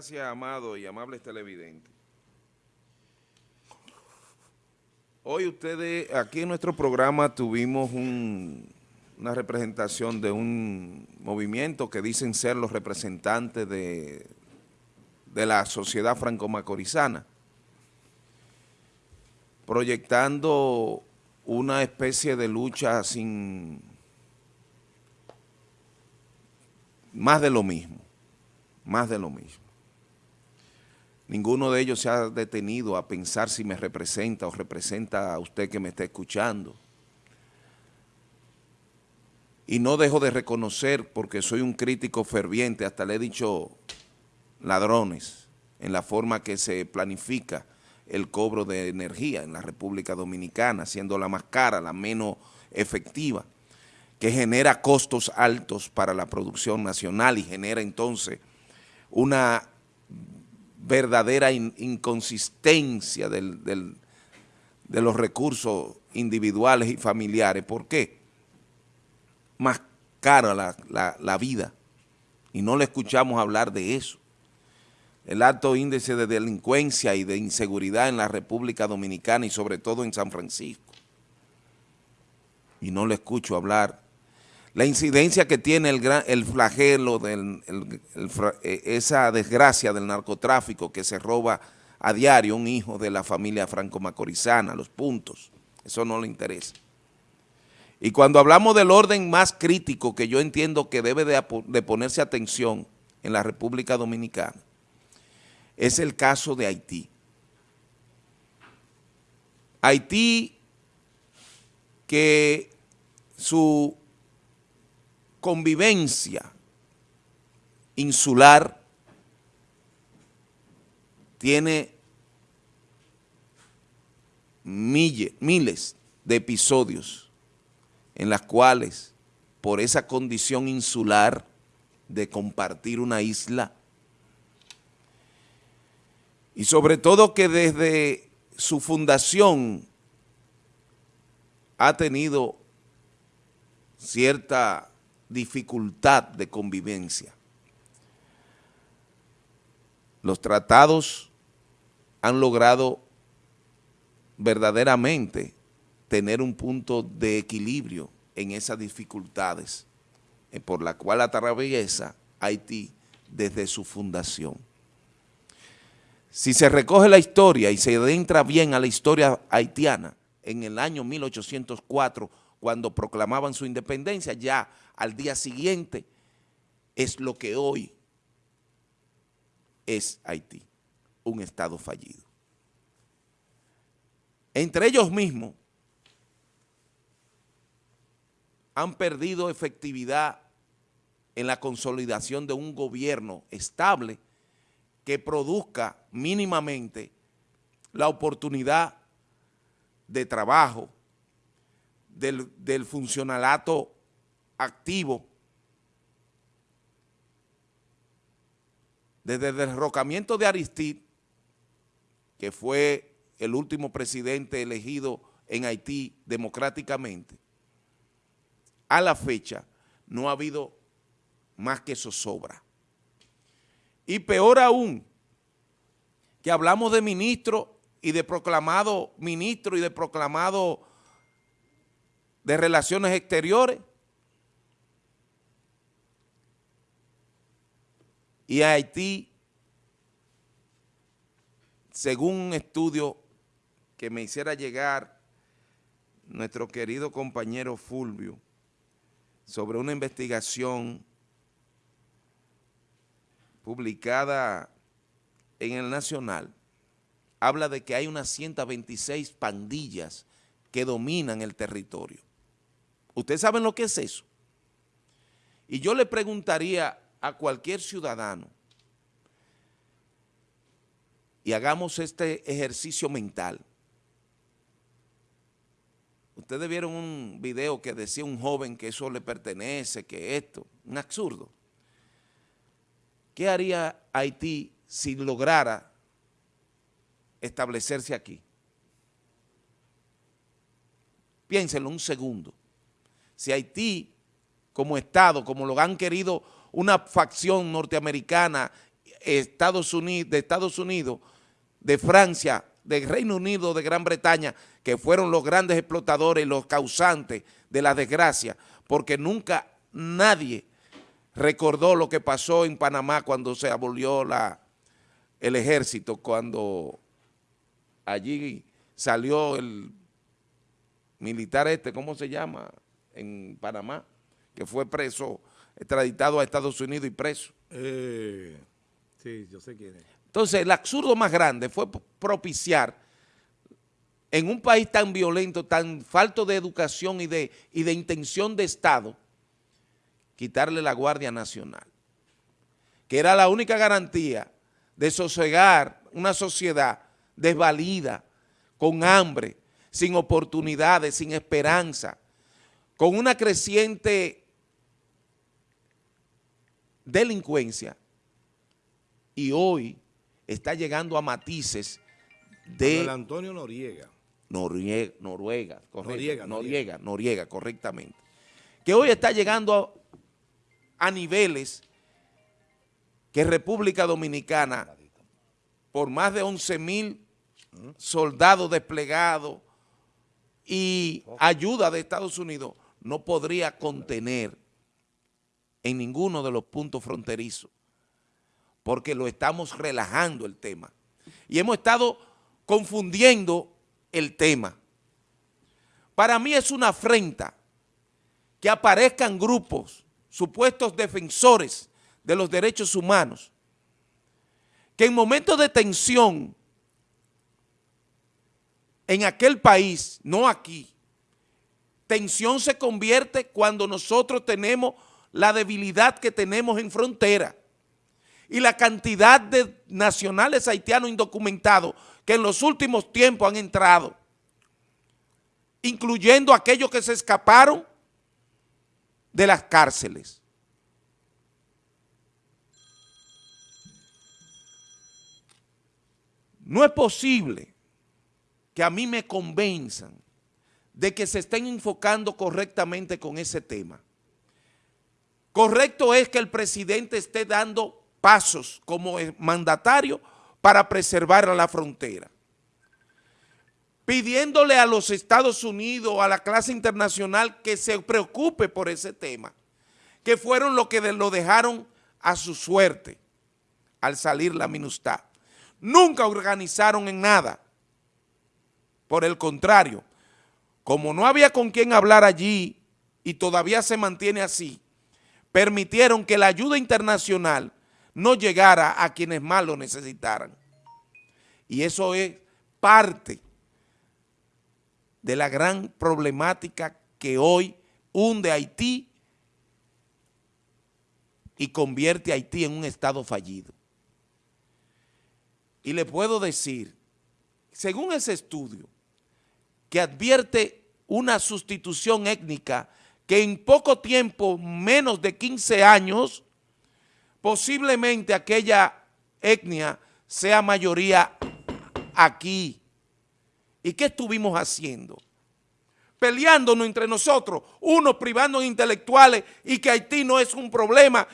Gracias, amado y amables televidentes. Hoy ustedes, aquí en nuestro programa tuvimos una representación de un movimiento que dicen ser los representantes de, de la sociedad franco-macorizana, proyectando una especie de lucha sin más de lo mismo, más de lo mismo. Ninguno de ellos se ha detenido a pensar si me representa o representa a usted que me está escuchando. Y no dejo de reconocer, porque soy un crítico ferviente, hasta le he dicho ladrones, en la forma que se planifica el cobro de energía en la República Dominicana, siendo la más cara, la menos efectiva que genera costos altos para la producción nacional y genera entonces una verdadera inconsistencia de los recursos individuales y familiares. ¿Por qué? Más cara la, la vida y no le escuchamos hablar de eso. El alto índice de delincuencia y de inseguridad en la República Dominicana y sobre todo en San Francisco. Y no le escucho hablar la incidencia que tiene el, el flagelo, de eh, esa desgracia del narcotráfico que se roba a diario un hijo de la familia franco-macorizana, los puntos, eso no le interesa. Y cuando hablamos del orden más crítico que yo entiendo que debe de, de ponerse atención en la República Dominicana, es el caso de Haití. Haití que su convivencia insular tiene miles de episodios en las cuales por esa condición insular de compartir una isla y sobre todo que desde su fundación ha tenido cierta dificultad de convivencia. Los tratados han logrado verdaderamente tener un punto de equilibrio en esas dificultades eh, por la cual atraviesa Haití desde su fundación. Si se recoge la historia y se adentra bien a la historia haitiana, en el año 1804, cuando proclamaban su independencia, ya al día siguiente es lo que hoy es Haití, un estado fallido. Entre ellos mismos han perdido efectividad en la consolidación de un gobierno estable que produzca mínimamente la oportunidad de trabajo del, del funcionalato activo desde el derrocamiento de Aristide, que fue el último presidente elegido en Haití democráticamente, a la fecha no ha habido más que zozobra. Y peor aún, que hablamos de ministro y de proclamado ministro y de proclamado de Relaciones Exteriores, Y Haití, según un estudio que me hiciera llegar nuestro querido compañero Fulvio, sobre una investigación publicada en el Nacional, habla de que hay unas 126 pandillas que dominan el territorio. ¿Ustedes saben lo que es eso? Y yo le preguntaría a cualquier ciudadano y hagamos este ejercicio mental. Ustedes vieron un video que decía un joven que eso le pertenece, que esto, un absurdo. ¿Qué haría Haití si lograra establecerse aquí? Piénsenlo un segundo. Si Haití, como Estado, como lo han querido una facción norteamericana Estados Unidos, de Estados Unidos, de Francia, de Reino Unido, de Gran Bretaña, que fueron los grandes explotadores, los causantes de la desgracia, porque nunca nadie recordó lo que pasó en Panamá cuando se abolió la, el ejército, cuando allí salió el militar este, ¿cómo se llama? En Panamá, que fue preso, extraditado a Estados Unidos y preso. Eh, sí, yo sé quién es. Entonces, el absurdo más grande fue propiciar en un país tan violento, tan falto de educación y de, y de intención de Estado, quitarle la Guardia Nacional, que era la única garantía de sosegar una sociedad desvalida, con hambre, sin oportunidades, sin esperanza, con una creciente delincuencia y hoy está llegando a matices de... El Antonio Noriega. Noriega, Noruega, correcto, Noriega, Noriega, Noriega, correctamente. Que hoy está llegando a, niveles que República Dominicana, por más de 11 mil soldados desplegados y ayuda de Estados Unidos, no podría contener en ninguno de los puntos fronterizos, porque lo estamos relajando el tema. Y hemos estado confundiendo el tema. Para mí es una afrenta que aparezcan grupos, supuestos defensores de los derechos humanos, que en momentos de tensión en aquel país, no aquí, tensión se convierte cuando nosotros tenemos la debilidad que tenemos en frontera y la cantidad de nacionales haitianos indocumentados que en los últimos tiempos han entrado, incluyendo aquellos que se escaparon de las cárceles. No es posible que a mí me convenzan de que se estén enfocando correctamente con ese tema. Correcto es que el presidente esté dando pasos como mandatario para preservar la frontera. Pidiéndole a los Estados Unidos, a la clase internacional que se preocupe por ese tema, que fueron los que lo dejaron a su suerte al salir la minustad. Nunca organizaron en nada. Por el contrario, como no había con quien hablar allí y todavía se mantiene así, permitieron que la ayuda internacional no llegara a quienes más lo necesitaran. Y eso es parte de la gran problemática que hoy hunde Haití y convierte a Haití en un estado fallido. Y le puedo decir, según ese estudio, que advierte una sustitución étnica que en poco tiempo, menos de 15 años, posiblemente aquella etnia sea mayoría aquí. ¿Y qué estuvimos haciendo? Peleándonos entre nosotros, unos privando intelectuales y que Haití no es un problema.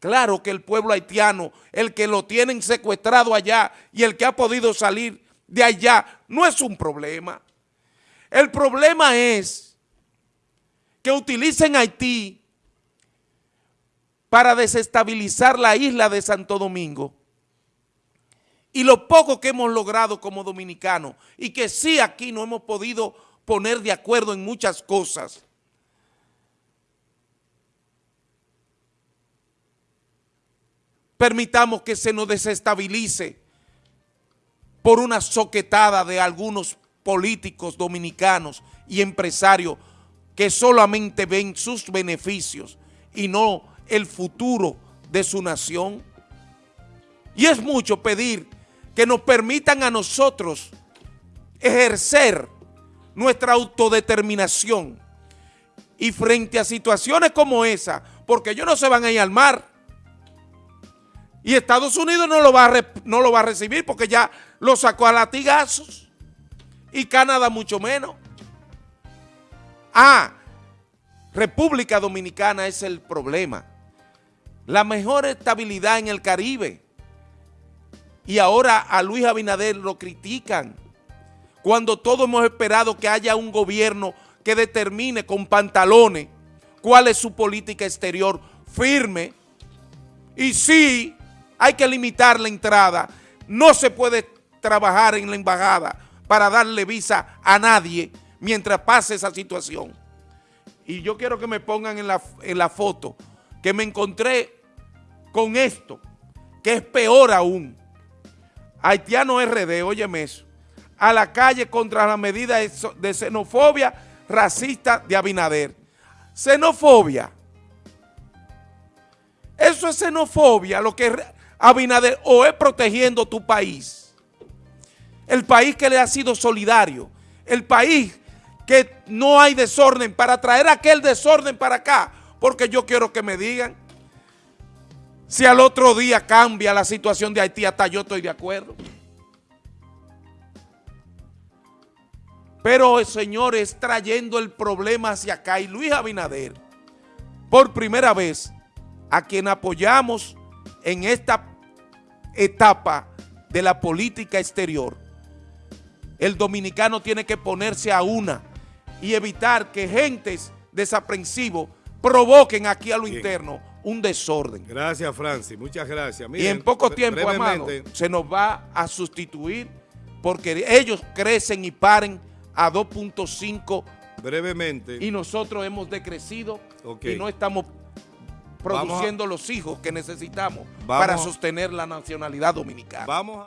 Claro que el pueblo haitiano, el que lo tienen secuestrado allá y el que ha podido salir de allá, no es un problema. El problema es que utilicen Haití para desestabilizar la isla de Santo Domingo y lo poco que hemos logrado como dominicanos y que sí aquí no hemos podido poner de acuerdo en muchas cosas. Permitamos que se nos desestabilice por una soquetada de algunos políticos dominicanos y empresarios que solamente ven sus beneficios y no el futuro de su nación. Y es mucho pedir que nos permitan a nosotros ejercer nuestra autodeterminación y frente a situaciones como esa, porque ellos no se van a ir al mar y Estados Unidos no lo va a, no lo va a recibir porque ya lo sacó a latigazos y Canadá mucho menos. Ah, República Dominicana es el problema la mejor estabilidad en el Caribe y ahora a Luis Abinader lo critican. Cuando todos hemos esperado que haya un gobierno que determine con pantalones cuál es su política exterior firme. Y sí, hay que limitar la entrada. No se puede trabajar en la embajada para darle visa a nadie mientras pase esa situación. Y yo quiero que me pongan en la, en la foto que me encontré con esto, que es peor aún. Haitiano RD, óyeme eso, a la calle contra la medida de xenofobia racista de Abinader. Xenofobia. Eso es xenofobia, lo que Abinader o es protegiendo tu país. El país que le ha sido solidario. El país que no hay desorden para traer aquel desorden para acá. Porque yo quiero que me digan si al otro día cambia la situación de Haití, hasta yo estoy de acuerdo. Pero, señores, trayendo el problema hacia acá. Y Luis Abinader, por primera vez, a quien apoyamos en esta etapa de la política exterior, el dominicano tiene que ponerse a una y evitar que gentes desaprensivos provoquen aquí a lo interno un desorden. Gracias, Francis. Muchas gracias. y en poco tiempo, amado, se nos va a sustituir porque ellos crecen y paren a 2.5 brevemente y nosotros hemos decrecido y no estamos produciendo los hijos que necesitamos para sostener la nacionalidad dominicana. Vamos